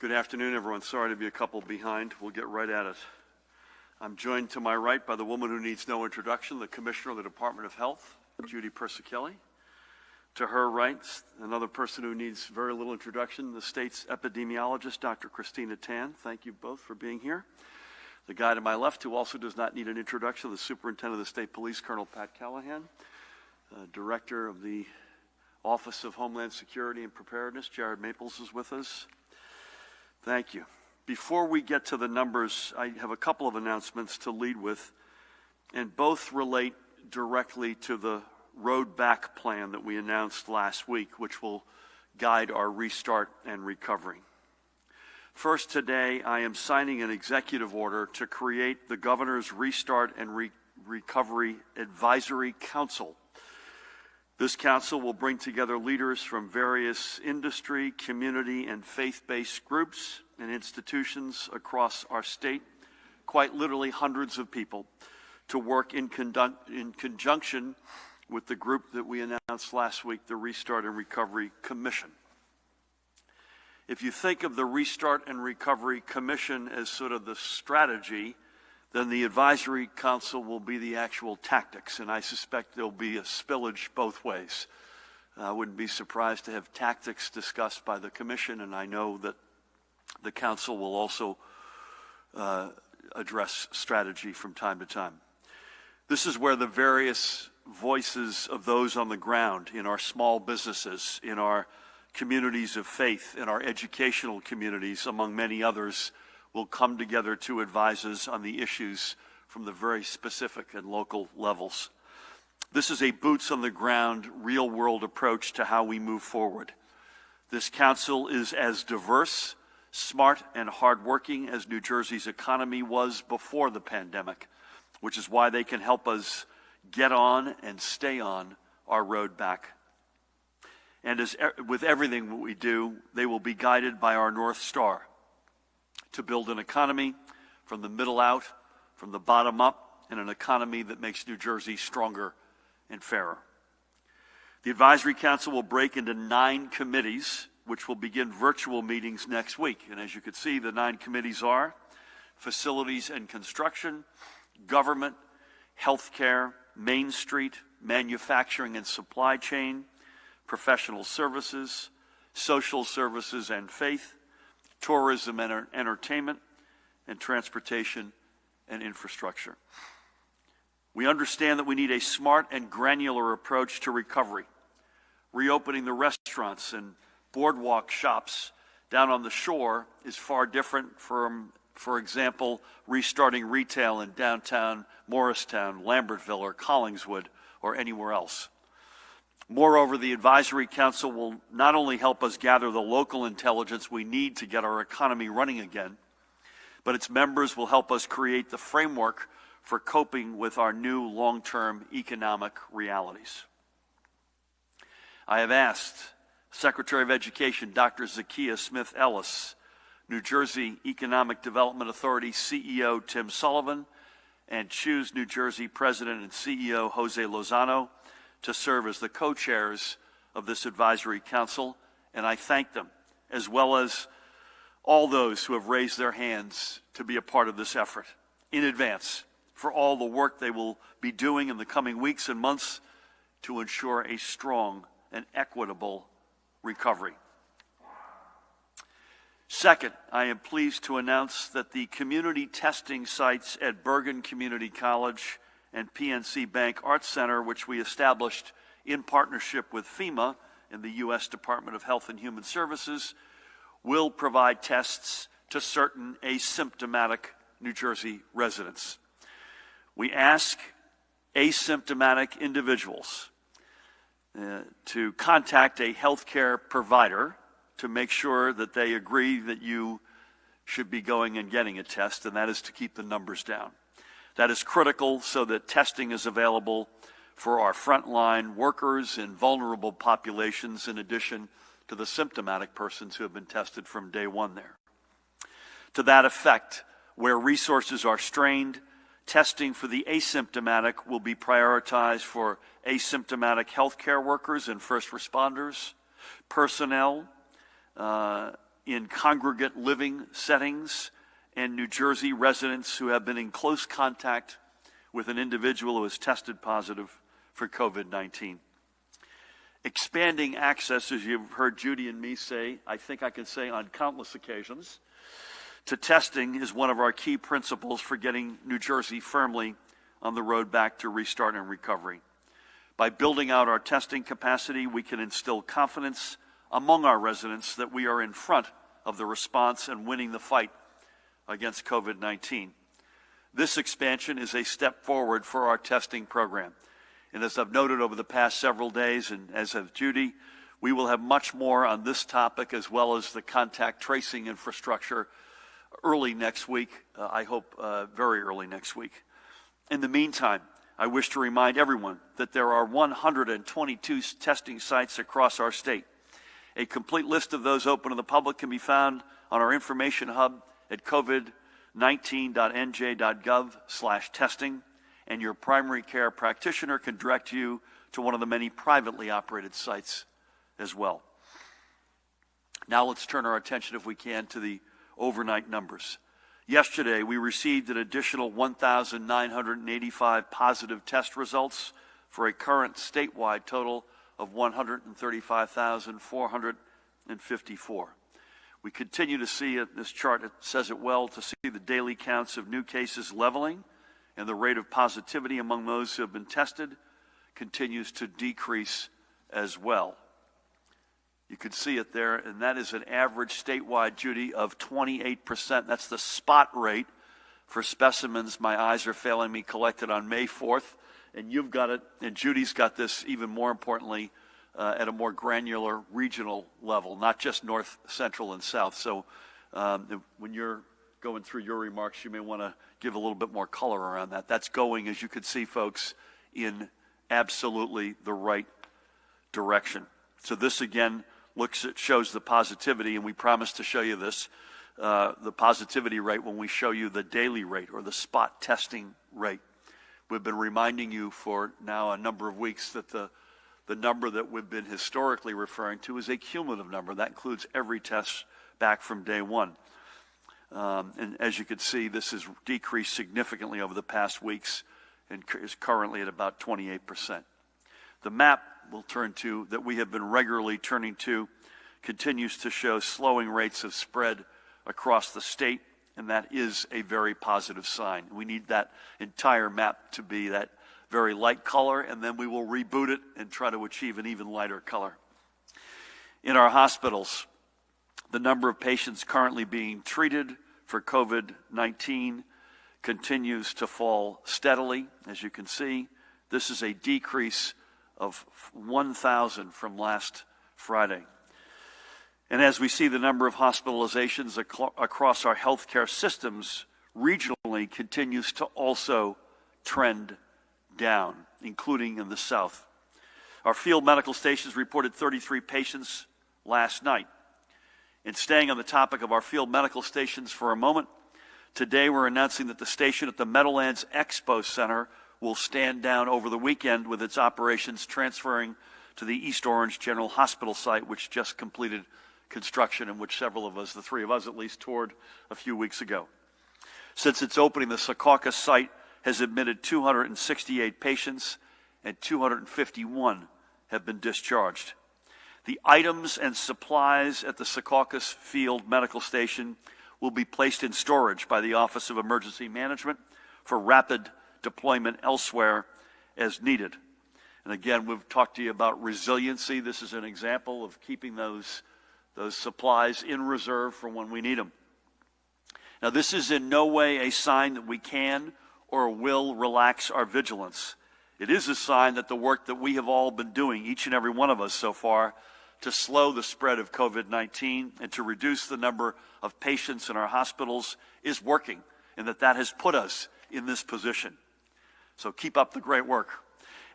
Good afternoon, everyone. Sorry to be a couple behind. We'll get right at it. I'm joined to my right by the woman who needs no introduction, the Commissioner of the Department of Health, Judy Persichilli. To her right, another person who needs very little introduction, the state's epidemiologist, Dr. Christina Tan. Thank you both for being here. The guy to my left, who also does not need an introduction, the Superintendent of the State Police, Colonel Pat Callahan. Uh, Director of the Office of Homeland Security and Preparedness, Jared Maples, is with us. Thank you. Before we get to the numbers, I have a couple of announcements to lead with, and both relate directly to the road back plan that we announced last week, which will guide our restart and recovery. First, today, I am signing an executive order to create the Governor's Restart and Re Recovery Advisory Council this council will bring together leaders from various industry, community, and faith-based groups and institutions across our state, quite literally hundreds of people, to work in, in conjunction with the group that we announced last week, the Restart and Recovery Commission. If you think of the Restart and Recovery Commission as sort of the strategy then the advisory council will be the actual tactics, and I suspect there'll be a spillage both ways. I wouldn't be surprised to have tactics discussed by the commission, and I know that the council will also uh, address strategy from time to time. This is where the various voices of those on the ground in our small businesses, in our communities of faith, in our educational communities, among many others, will come together to advise us on the issues from the very specific and local levels. This is a boots on the ground, real world approach to how we move forward. This council is as diverse, smart, and hardworking as New Jersey's economy was before the pandemic, which is why they can help us get on and stay on our road back. And as with everything we do, they will be guided by our North Star, to build an economy from the middle out, from the bottom up, and an economy that makes New Jersey stronger and fairer. The Advisory Council will break into nine committees, which will begin virtual meetings next week. And as you can see, the nine committees are Facilities and Construction, Government, Healthcare, Main Street, Manufacturing and Supply Chain, Professional Services, Social Services and Faith, tourism and entertainment, and transportation and infrastructure. We understand that we need a smart and granular approach to recovery. Reopening the restaurants and boardwalk shops down on the shore is far different from, for example, restarting retail in downtown Morristown, Lambertville, or Collingswood, or anywhere else. Moreover, the Advisory Council will not only help us gather the local intelligence we need to get our economy running again, but its members will help us create the framework for coping with our new long-term economic realities. I have asked Secretary of Education Dr. Zakiya Smith Ellis, New Jersey Economic Development Authority CEO Tim Sullivan, and Choose New Jersey President and CEO Jose Lozano to serve as the co-chairs of this advisory council, and I thank them, as well as all those who have raised their hands to be a part of this effort in advance for all the work they will be doing in the coming weeks and months to ensure a strong and equitable recovery. Second, I am pleased to announce that the community testing sites at Bergen Community College and PNC Bank Arts Center, which we established in partnership with FEMA and the U.S. Department of Health and Human Services, will provide tests to certain asymptomatic New Jersey residents. We ask asymptomatic individuals uh, to contact a healthcare provider to make sure that they agree that you should be going and getting a test, and that is to keep the numbers down. That is critical so that testing is available for our frontline workers and vulnerable populations in addition to the symptomatic persons who have been tested from day one there. To that effect, where resources are strained, testing for the asymptomatic will be prioritized for asymptomatic healthcare workers and first responders, personnel uh, in congregate living settings and New Jersey residents who have been in close contact with an individual who has tested positive for COVID 19. Expanding access, as you've heard Judy and me say, I think I can say on countless occasions, to testing is one of our key principles for getting New Jersey firmly on the road back to restart and recovery. By building out our testing capacity, we can instill confidence among our residents that we are in front of the response and winning the fight against COVID 19. This expansion is a step forward for our testing program. And as I've noted over the past several days, and as has Judy, we will have much more on this topic as well as the contact tracing infrastructure early next week. Uh, I hope uh, very early next week. In the meantime, I wish to remind everyone that there are 122 testing sites across our state. A complete list of those open to the public can be found on our information hub at covid19.nj.gov slash testing, and your primary care practitioner can direct you to one of the many privately operated sites as well. Now let's turn our attention, if we can, to the overnight numbers. Yesterday, we received an additional 1,985 positive test results for a current statewide total of 135,454. We continue to see it, this chart it says it well, to see the daily counts of new cases leveling and the rate of positivity among those who have been tested continues to decrease as well. You can see it there, and that is an average statewide, Judy, of 28%. That's the spot rate for specimens, my eyes are failing me, collected on May 4th. And you've got it, and Judy's got this even more importantly uh, at a more granular regional level, not just north, central, and south. So um, when you're going through your remarks, you may want to give a little bit more color around that. That's going, as you can see, folks, in absolutely the right direction. So this again looks at, shows the positivity, and we promise to show you this, uh, the positivity rate when we show you the daily rate or the spot testing rate. We've been reminding you for now a number of weeks that the, the number that we've been historically referring to is a cumulative number. That includes every test back from day one. Um, and as you can see, this has decreased significantly over the past weeks and is currently at about 28%. The map we'll turn to that we have been regularly turning to continues to show slowing rates of spread across the state, and that is a very positive sign. We need that entire map to be that very light color, and then we will reboot it and try to achieve an even lighter color. In our hospitals, the number of patients currently being treated for COVID 19 continues to fall steadily. As you can see, this is a decrease of 1,000 from last Friday. And as we see the number of hospitalizations ac- across our healthcare systems regionally continues to also trend down, including in the South. Our field medical stations reported 33 patients last night. And staying on the topic of our field medical stations for a moment, today we're announcing that the station at the Meadowlands Expo Center will stand down over the weekend with its operations transferring to the East Orange General Hospital site, which just completed construction and which several of us, the three of us at least, toured a few weeks ago. Since its opening, the Secaucus site has admitted 268 patients and 251 have been discharged. The items and supplies at the Secaucus Field Medical Station will be placed in storage by the Office of Emergency Management for rapid deployment elsewhere as needed. And again, we've talked to you about resiliency. This is an example of keeping those, those supplies in reserve for when we need them. Now, this is in no way a sign that we can or will relax our vigilance. It is a sign that the work that we have all been doing, each and every one of us so far, to slow the spread of COVID 19 and to reduce the number of patients in our hospitals is working, and that that has put us in this position. So keep up the great work.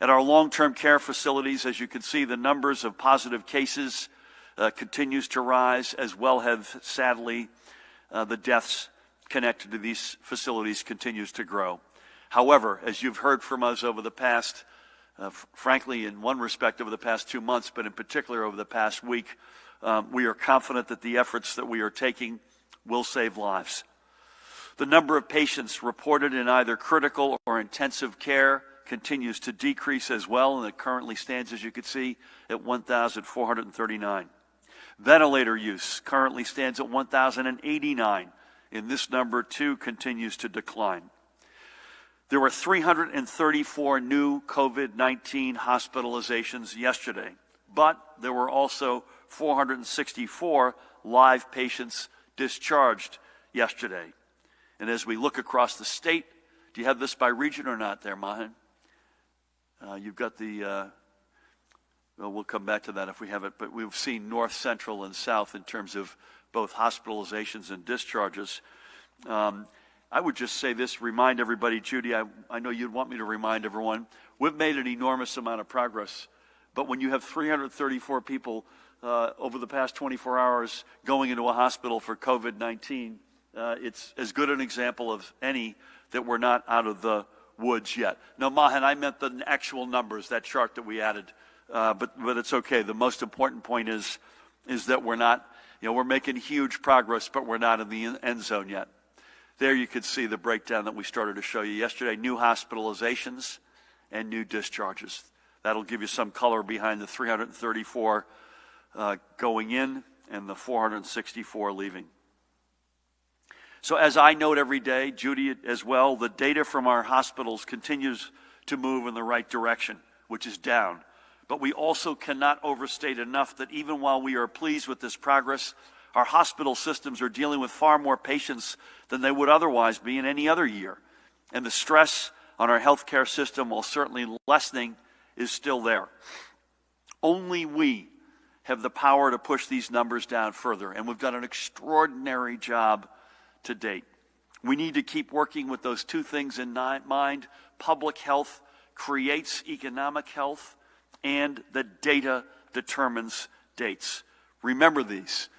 At our long-term care facilities, as you can see, the numbers of positive cases uh, continues to rise, as well have, sadly, uh, the deaths connected to these facilities continues to grow. However, as you've heard from us over the past, uh, frankly, in one respect over the past two months, but in particular over the past week, um, we are confident that the efforts that we are taking will save lives. The number of patients reported in either critical or intensive care continues to decrease as well, and it currently stands, as you can see, at 1,439. Ventilator use currently stands at 1,089, and this number too continues to decline. There were 334 new COVID 19 hospitalizations yesterday, but there were also 464 live patients discharged yesterday. And as we look across the state, do you have this by region or not there, Mahen? Uh, you've got the, uh, well, we'll come back to that if we have it, but we've seen north, central, and south in terms of both hospitalizations and discharges. Um, I would just say this, remind everybody, Judy, I, I know you'd want me to remind everyone, we've made an enormous amount of progress, but when you have 334 people uh, over the past 24 hours going into a hospital for COVID 19, uh, it's as good an example of any that we're not out of the woods yet. No, Mahen, I meant the actual numbers, that chart that we added. Uh, but, but it's okay. The most important point is, is that we're not, you know, we're making huge progress, but we're not in the end zone yet. There you could see the breakdown that we started to show you yesterday new hospitalizations and new discharges. That'll give you some color behind the 334 uh, going in and the 464 leaving. So, as I note every day, Judy as well, the data from our hospitals continues to move in the right direction, which is down. But we also cannot overstate enough that even while we are pleased with this progress, our hospital systems are dealing with far more patients than they would otherwise be in any other year. And the stress on our healthcare system, while certainly lessening, is still there. Only we have the power to push these numbers down further, and we've done an extraordinary job to date. We need to keep working with those two things in mind. Public health creates economic health, and the data determines dates. Remember these.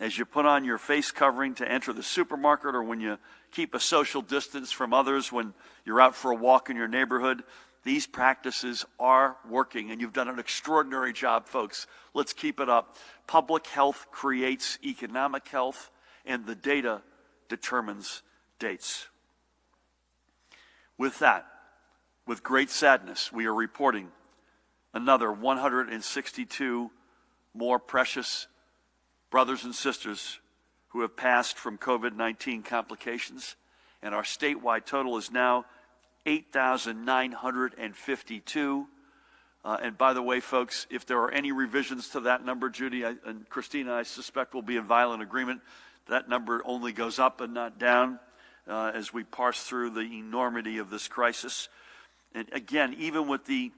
As you put on your face covering to enter the supermarket, or when you keep a social distance from others when you're out for a walk in your neighborhood, these practices are working, and you've done an extraordinary job, folks. Let's keep it up. Public health creates economic health, and the data determines dates. With that, with great sadness, we are reporting another 162 more precious brothers and sisters who have passed from COVID 19 complications, and our statewide total is now 8,952. Uh, and by the way, folks, if there are any revisions to that number, Judy I, and Christina, I suspect will be in violent agreement. That number only goes up and not down uh, as we parse through the enormity of this crisis. And again, even with the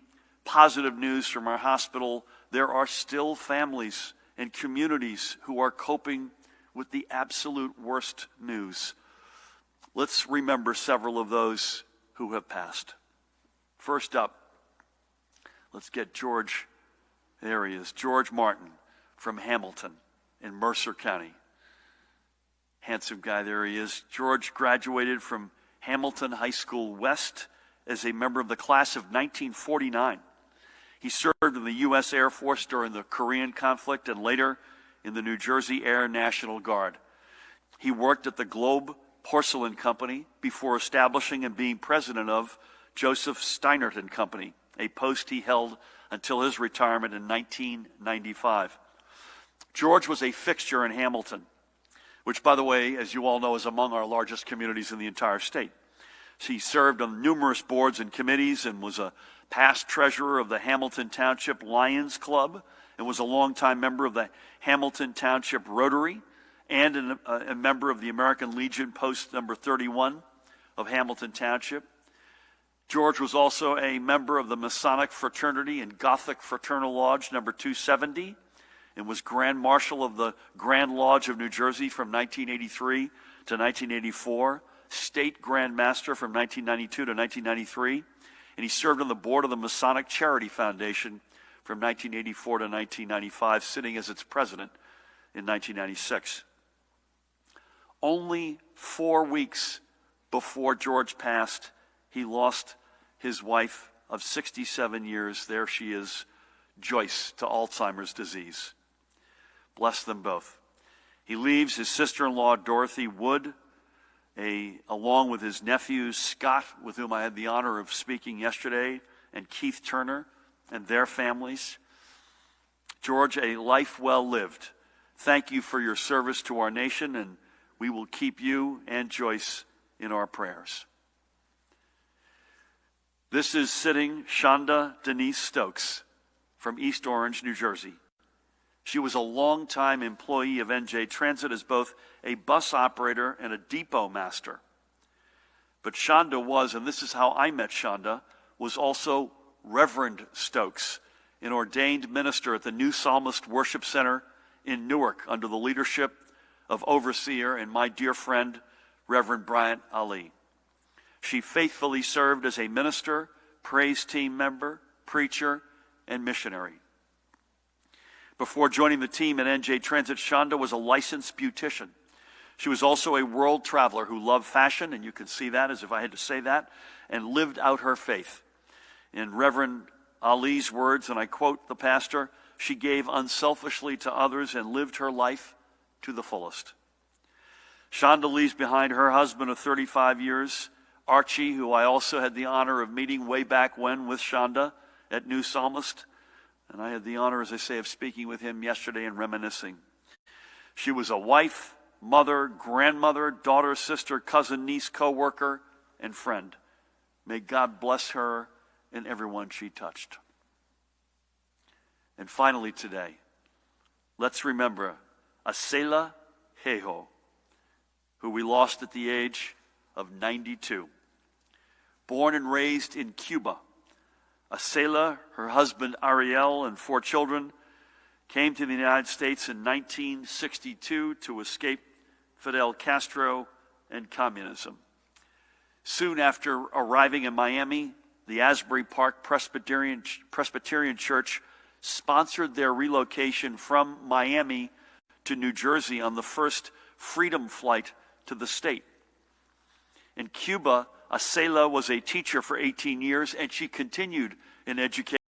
positive news from our hospital, there are still families and communities who are coping with the absolute worst news. Let's remember several of those who have passed. First up, let's get George. There he is, George Martin from Hamilton in Mercer County. Handsome guy, there he is. George graduated from Hamilton High School West as a member of the class of 1949. He served in the U.S. Air Force during the Korean conflict and later in the New Jersey Air National Guard. He worked at the Globe Porcelain Company before establishing and being president of Joseph Steinert and Company, a post he held until his retirement in 1995. George was a fixture in Hamilton, which, by the way, as you all know, is among our largest communities in the entire state. He served on numerous boards and committees and was a past treasurer of the Hamilton Township Lions Club and was a longtime member of the Hamilton Township Rotary and an, a, a member of the American Legion Post number 31 of Hamilton Township. George was also a member of the Masonic Fraternity and Gothic Fraternal Lodge number 270 and was Grand Marshal of the Grand Lodge of New Jersey from 1983 to 1984, State Grand Master from 1992 to 1993, and he served on the board of the Masonic Charity Foundation from 1984 to 1995, sitting as its president in 1996. Only four weeks before George passed, he lost his wife of 67 years. There she is, Joyce, to Alzheimer's disease. Bless them both. He leaves his sister-in-law, Dorothy Wood, a, along with his nephews, Scott, with whom I had the honor of speaking yesterday, and Keith Turner, and their families. George, a life well lived. Thank you for your service to our nation, and we will keep you and Joyce in our prayers. This is sitting Shonda Denise Stokes from East Orange, New Jersey. She was a longtime employee of NJ Transit as both a bus operator and a depot master. But Shonda was, and this is how I met Shonda, was also Reverend Stokes, an ordained minister at the New Psalmist Worship Center in Newark under the leadership of overseer and my dear friend, Reverend Bryant Ali. She faithfully served as a minister, praise team member, preacher, and missionary. Before joining the team at NJ Transit, Shonda was a licensed beautician. She was also a world traveler who loved fashion, and you can see that as if I had to say that, and lived out her faith. In Reverend Ali's words, and I quote the pastor, she gave unselfishly to others and lived her life to the fullest. Shonda leaves behind her husband of 35 years, Archie, who I also had the honor of meeting way back when with Shonda at New Psalmist. And I had the honor, as I say, of speaking with him yesterday and reminiscing. She was a wife, mother, grandmother, daughter, sister, cousin, niece, co worker, and friend. May God bless her and everyone she touched. And finally, today, let's remember Asela Hejo, who we lost at the age of 92. Born and raised in Cuba, Asela, her husband Ariel, and four children came to the United States in 1962 to escape Fidel Castro and communism. Soon after arriving in Miami, the Asbury Park Presbyterian, Presbyterian Church sponsored their relocation from Miami to New Jersey on the first freedom flight to the state. In Cuba, Asela was a teacher for 18 years, and she continued in education.